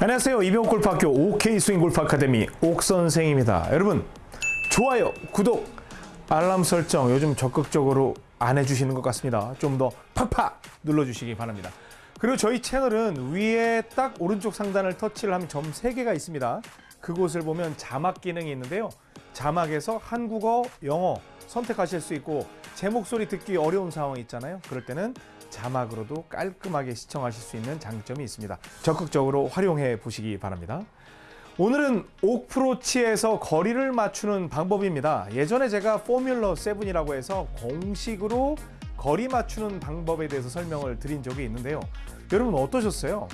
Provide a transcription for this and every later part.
안녕하세요. 이병옥 골프학교 OK 스윙 골프 아카데미 옥 선생입니다. 여러분 좋아요, 구독, 알람 설정 요즘 적극적으로 안 해주시는 것 같습니다. 좀 더 팍팍 눌러주시기 바랍니다. 그리고 저희 채널은 위에 딱 오른쪽 상단을 터치를 하면 점 3개가 있습니다. 그곳을 보면 자막 기능이 있는데요. 자막에서 한국어, 영어 선택하실 수 있고 제 목소리 듣기 어려운 상황이 있잖아요. 그럴 때는 자막으로도 깔끔하게 시청하실 수 있는 장점이 있습니다. 적극적으로 활용해 보시기 바랍니다. 오늘은 옥프로치에서 거리를 맞추는 방법입니다. 예전에 제가 포뮬러 7이라고 해서 공식으로 거리 맞추는 방법에 대해서 설명을 드린 적이 있는데요. 여러분 어떠셨어요?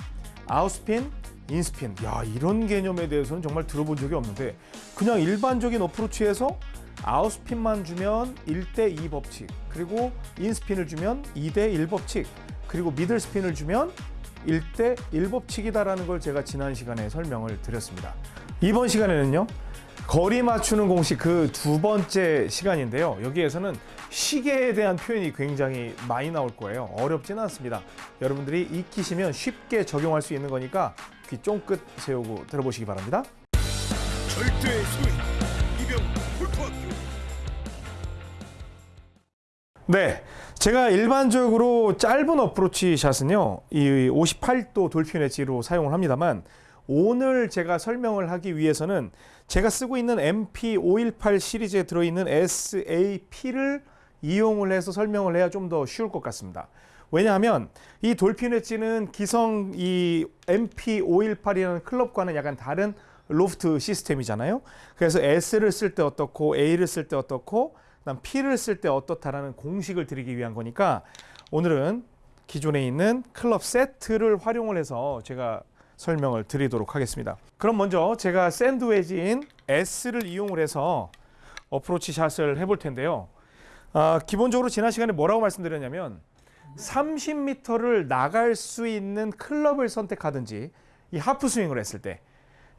아웃스핀, 인스핀. 야, 이런 개념에 대해서는 정말 들어본 적이 없는데 그냥 일반적인 어프로치에서 아웃스핀만 주면 1대2 법칙, 그리고 인스핀을 주면 2대1 법칙, 그리고 미들스핀을 주면 1대1 법칙이다라는 걸 제가 지난 시간에 설명을 드렸습니다. 이번 시간에는요. 거리 맞추는 공식 그 두 번째 시간인데요. 여기에서는 시계에 대한 표현이 굉장히 많이 나올 거예요. 어렵지는 않습니다. 여러분들이 익히시면 쉽게 적용할 수 있는 거니까 귀 쫑긋 세우고 들어보시기 바랍니다. 절대 네. 제가 일반적으로 짧은 어프로치 샷은요, 이 58도 돌핀 엣지로 사용을 합니다만, 오늘 제가 설명을 하기 위해서는 제가 쓰고 있는 MP518 시리즈에 들어있는 SAP를 이용을 해서 설명을 해야 좀 더 쉬울 것 같습니다. 왜냐하면 이 돌핀 엣지는 기성 이 MP518이라는 클럽과는 약간 다른 로프트 시스템이잖아요. 그래서 S를 쓸 때 어떻고 A를 쓸 때 어떻고 그다음 P를 쓸 때 어떻다라는 공식을 드리기 위한 거니까 오늘은 기존에 있는 클럽 세트를 활용을 해서 제가 설명을 드리도록 하겠습니다. 그럼 먼저 제가 샌드웨지인 S를 이용을 해서 어프로치 샷을 해볼 텐데요. 아, 기본적으로 지난 시간에 뭐라고 말씀드렸냐면 30m를 나갈 수 있는 클럽을 선택하든지 이 하프 스윙을 했을 때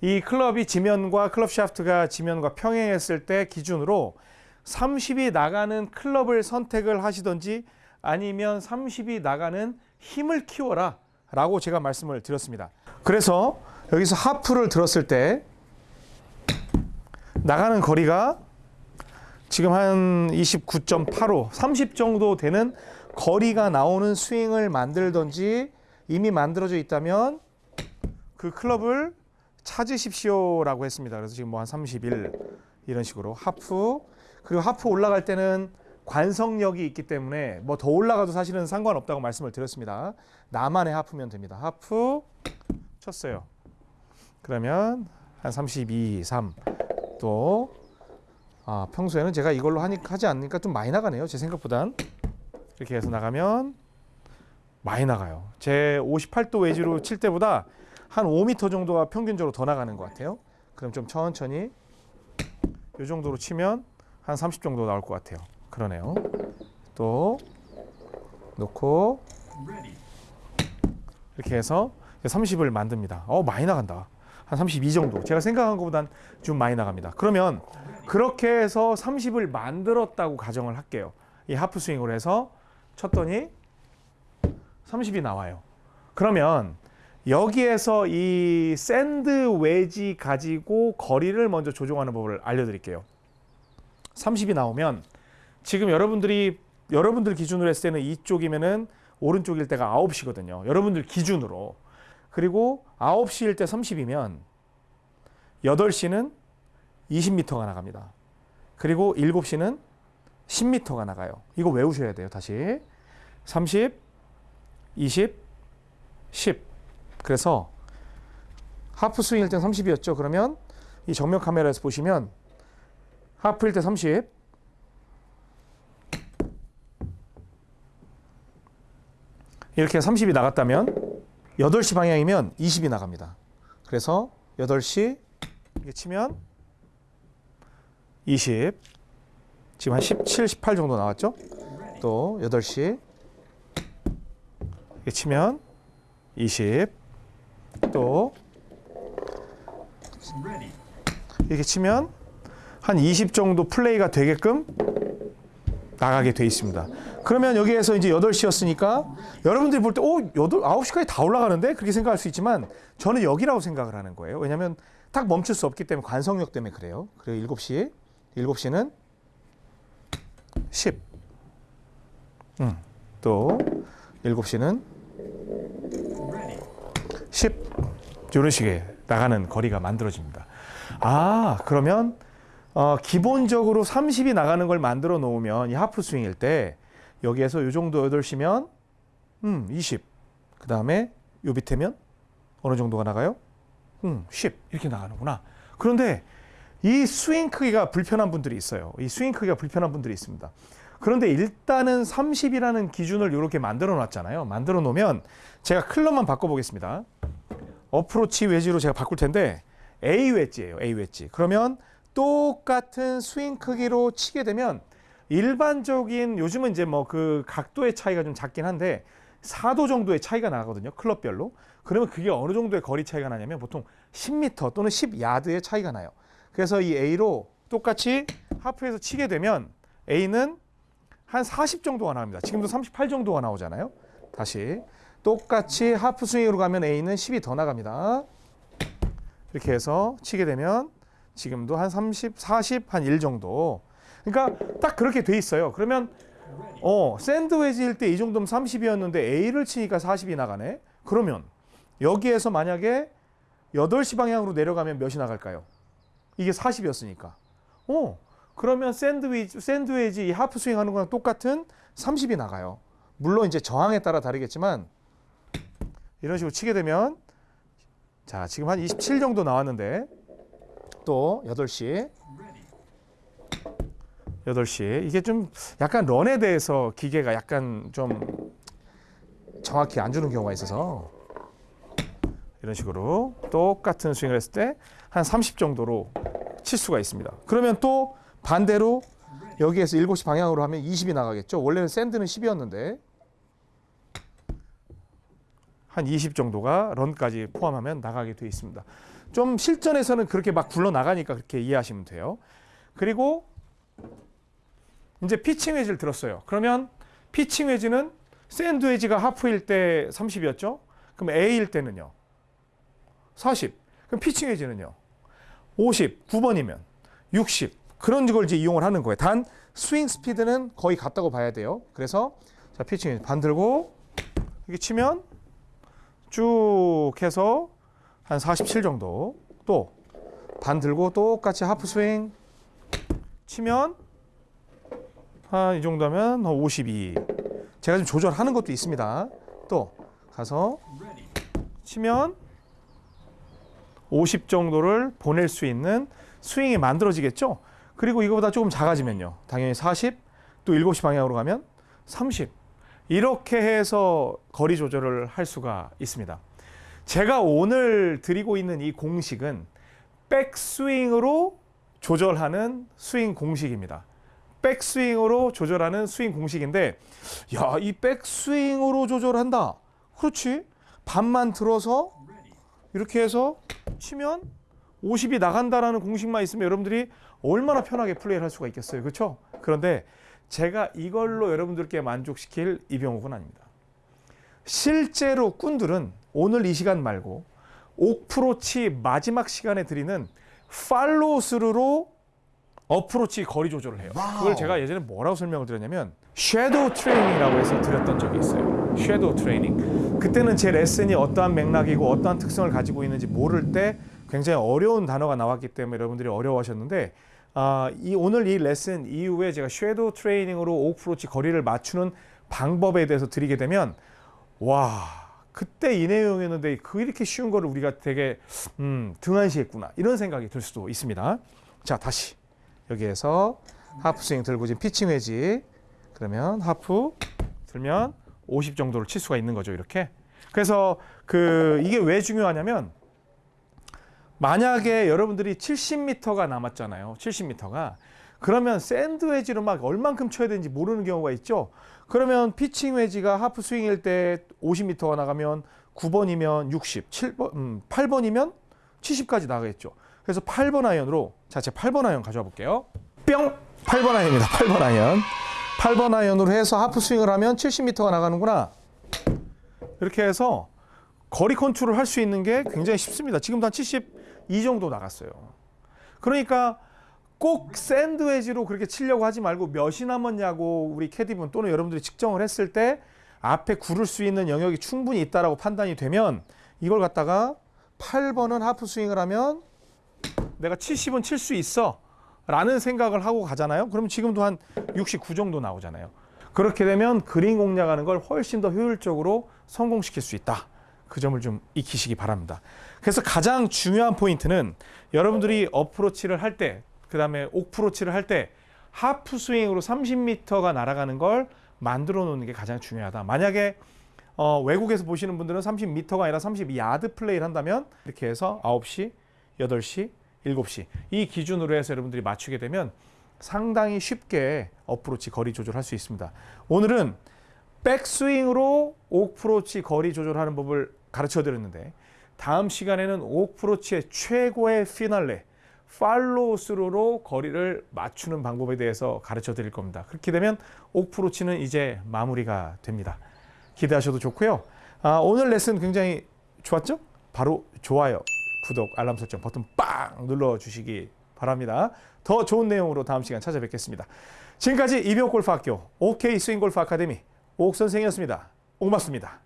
이 클럽이 지면과 클럽 샤프트가 지면과 평행했을 때 기준으로 30이 나가는 클럽을 선택을 하시든지 아니면 30이 나가는 힘을 키워라 라고 제가 말씀을 드렸습니다. 그래서 여기서 하프를 들었을 때 나가는 거리가 지금 한 29.85, 30 정도 되는 거리가 나오는 스윙을 만들든지 이미 만들어져 있다면 그 클럽을 찾으십시오 라고 했습니다. 그래서 지금 뭐 한 31 이런 식으로 하프 그리고 하프 올라갈 때는 관성력이 있기 때문에 뭐 더 올라가도 사실은 상관없다고 말씀을 드렸습니다. 나만의 하프면 됩니다. 하프 쳤어요. 그러면 한 32, 3. 또 아, 평소에는 제가 이걸로 하니, 하지 않으니까 좀 많이 나가네요. 제 생각보단. 이렇게 해서 나가면 많이 나가요. 제 58도 웨지로 칠 때보다 한 5m 정도가 평균적으로 더 나가는 것 같아요. 그럼 좀 천천히 이 정도로 치면 한 30 정도 나올 것 같아요. 그러네요. 또 놓고 이렇게 해서 30을 만듭니다. 어 많이 나간다. 한 32 정도. 제가 생각한 것보단 좀 많이 나갑니다. 그러면 그렇게 해서 30을 만들었다고 가정을 할게요. 이 하프 스윙으로 해서 쳤더니 30이 나와요. 그러면 여기에서 이 샌드 웨지 가지고 거리를 먼저 조정하는 법을 알려드릴게요. 30이 나오면 지금 여러분들이 여러분들 기준으로 했을 때는 이쪽이면은 오른쪽일 때가 9시거든요. 여러분들 기준으로. 그리고 9시일 때 30이면 8시는 20m가 나갑니다. 그리고 7시는 10m가 나가요. 이거 외우셔야 돼요. 다시. 30, 20, 10. 그래서 하프 스윙일 땐 30이었죠. 그러면 이 정면 카메라에서 보시면 하프일 때 30. 이렇게 30이 나갔다면 8시 방향이면 20이 나갑니다. 그래서 8시 이렇게 치면 20 지금 한 17, 18 정도 나왔죠? 또 8시 이렇게 치면 20 또 이렇게 치면 한 20 정도 플레이가 되게끔 나가게 돼 있습니다. 그러면 여기에서 이제 8시였으니까 여러분들이 볼 때, 오, 8, 9시까지 다 올라가는데? 그렇게 생각할 수 있지만 저는 여기라고 생각을 하는 거예요. 왜냐면 딱 멈출 수 없기 때문에 관성력 때문에 그래요. 그리고 7시, 7시는 10. 음, 또 7시는 10. 이런 식의 나가는 거리가 만들어집니다. 아, 그러면 어, 기본적으로 30이 나가는 걸 만들어 놓으면 이 하프 스윙일 때 여기에서 요 정도 8시면 음, 20. 그 다음에 요 밑에면 어느 정도가 나가요? 음, 10. 이렇게 나가는구나. 그런데 이 스윙 크기가 불편한 분들이 있어요. 이 스윙 크기가 불편한 분들이 있습니다. 그런데 일단은 30이라는 기준을 이렇게 만들어 놨잖아요. 만들어 놓으면 제가 클럽만 바꿔 보겠습니다. 어프로치 웨지로 제가 바꿀 텐데 A 웨지예요. A 웨지. 그러면 똑같은 스윙 크기로 치게 되면 일반적인 요즘은 이제 뭐 그 각도의 차이가 좀 작긴 한데 4도 정도의 차이가 나거든요. 클럽별로. 그러면 그게 어느 정도의 거리 차이가 나냐면 보통 10m 또는 10야드의 차이가 나요. 그래서 이 A로 똑같이 하프에서 치게 되면 A는 한 40 정도가 나옵니다. 지금도 38 정도가 나오잖아요. 다시 똑같이 하프 스윙으로 가면 A는 10이 더 나갑니다. 이렇게 해서 치게 되면 지금도 한 30, 40, 한 1 정도. 그러니까 딱 그렇게 돼 있어요. 그러면 어, 샌드웨지일 때 이 정도면 30이었는데 A를 치니까 40이 나가네. 그러면 여기에서 만약에 8시 방향으로 내려가면 몇이 나갈까요? 이게 40이었으니까. 어, 그러면 샌드위치, 샌드웨지 이 하프 스윙 하는 거랑 똑같은 30이 나가요. 물론 이제 저항에 따라 다르겠지만 이런 식으로 치게 되면 자, 지금 한 27 정도 나왔는데 또 8시 8시 이게 좀 약간 런에 대해서 기계가 약간 좀 정확히 안 주는 경우가 있어서 이런 식으로 똑같은 스윙을 했을 때 한 30 정도로 칠 수가 있습니다. 그러면 또 반대로 여기에서 7시 방향으로 하면 20이 나가겠죠. 원래는 샌드는 10이었는데 한 20 정도가 런까지 포함하면 나가게 되어 있습니다. 좀 실전에서는 그렇게 막 굴러 나가니까 그렇게 이해하시면 돼요. 그리고 이제 피칭 웨지를 들었어요. 그러면 피칭 웨지는 샌드 웨지가 하프일 때 30이었죠. 그럼 A일 때는요. 40. 그럼 피칭 웨지는요. 50. 9번이면 60. 그런 걸 이제 이용을 하는 거예요. 단 스윙 스피드는 거의 같다고 봐야 돼요. 그래서 자, 피칭 반 들고 이렇게 치면 쭉 해서 한 47 정도. 또 반 들고 똑같이 하프 스윙 치면 한 이 정도면 52. 제가 좀 조절하는 것도 있습니다. 또 가서 치면 50 정도를 보낼 수 있는 스윙이 만들어지겠죠. 그리고 이거보다 조금 작아지면요. 당연히 40, 또 7시 방향으로 가면 30. 이렇게 해서 거리 조절을 할 수가 있습니다. 제가 오늘 드리고 있는 이 공식은 백스윙으로 조절하는 스윙 공식입니다. 백스윙으로 조절하는 스윙 공식인데 야, 이 백스윙으로 조절한다. 그렇지. 반만 들어서 이렇게 해서 치면 50이 나간다라는 공식만 있으면 여러분들이 얼마나 편하게 플레이를 할 수가 있겠어요. 그렇죠? 그런데 제가 이걸로 여러분들께 만족시킬 이병옥은 아닙니다. 실제로 꾼들은 오늘 이 시간 말고 옥프로치 마지막 시간에 드리는 팔로우 스루로 어프로치 거리 조절을 해요. 그걸 제가 예전에 뭐라고 설명을 드렸냐면 shadow training이라고 해서 드렸던 적이 있어요. shadow training. 그때는 제 레슨이 어떠한 맥락이고 어떠한 특성을 가지고 있는지 모를 때 굉장히 어려운 단어가 나왔기 때문에 여러분들이 어려워하셨는데 아, 이 오늘 이 레슨 이후에 제가 shadow training으로 어프로치 거리를 맞추는 방법에 대해서 드리게 되면 와 그때 이 내용이었는데 그 이렇게 쉬운 거를 우리가 되게 음, 등한시했구나 이런 생각이 들 수도 있습니다. 자 다시 여기에서 하프 스윙 들고 지금 피칭 웨지 그러면 하프 들면 50 정도를 칠 수가 있는 거죠 이렇게. 그래서 그 이게 왜 중요하냐면 만약에 여러분들이 70m가 남았잖아요. 70m가 그러면 샌드 웨지로 막 얼만큼 쳐야 되는지 모르는 경우가 있죠. 그러면 피칭 웨지가 하프 스윙일 때 50m가 나가면 9번이면 60, 7번, 음, 8번이면 70까지 나가겠죠. 그래서 8번 아이언으로 자, 제 8번 아이언 가져와 볼게요. 뿅! 8번 아이언입니다. 8번 아이언. 8번 아이언으로 해서 하프 스윙을 하면 70m가 나가는구나. 이렇게 해서 거리 컨트롤 할 수 있는 게 굉장히 쉽습니다. 지금도 한 72 정도 나갔어요. 그러니까 꼭 샌드웨지로 그렇게 치려고 하지 말고 몇이 남았냐고 우리 캐디분 또는 여러분들이 측정을 했을 때 앞에 구를 수 있는 영역이 충분히 있다라고 판단이 되면 이걸 갖다가 8번은 하프 스윙을 하면 내가 70은 칠 수 있어 라는 생각을 하고 가잖아요. 그럼 지금도 한 69 정도 나오잖아요. 그렇게 되면 그린 공략하는 걸 훨씬 더 효율적으로 성공시킬 수 있다. 그 점을 좀 익히시기 바랍니다. 그래서 가장 중요한 포인트는 여러분들이 어프로치를 할 때, 그 다음에 옥프로치를 할 때 하프 스윙으로 30m가 날아가는 걸 만들어 놓는 게 가장 중요하다. 만약에 어, 외국에서 보시는 분들은 30m가 아니라 32야드 플레이를 한다면 이렇게 해서 9시, 8시, 7시 이 기준으로 해서 여러분들이 맞추게 되면 상당히 쉽게 어프로치 거리 조절할 수 있습니다. 오늘은 백스윙으로 옥프로치 거리 조절하는 법을 가르쳐 드렸는데 다음 시간에는 옥프로치의 최고의 피날레 팔로우스루로 거리를 맞추는 방법에 대해서 가르쳐 드릴 겁니다. 그렇게 되면 옥프로치는 이제 마무리가 됩니다. 기대하셔도 좋고요. 아, 오늘 레슨 굉장히 좋았죠? 바로 좋아요, 구독, 알람 설정 버튼 빵 눌러 주시기 바랍니다. 더 좋은 내용으로 다음 시간 찾아뵙겠습니다. 지금까지 이병골프학교 OK 스윙골프 아카데미 옥 선생이었습니다. 고맙습니다.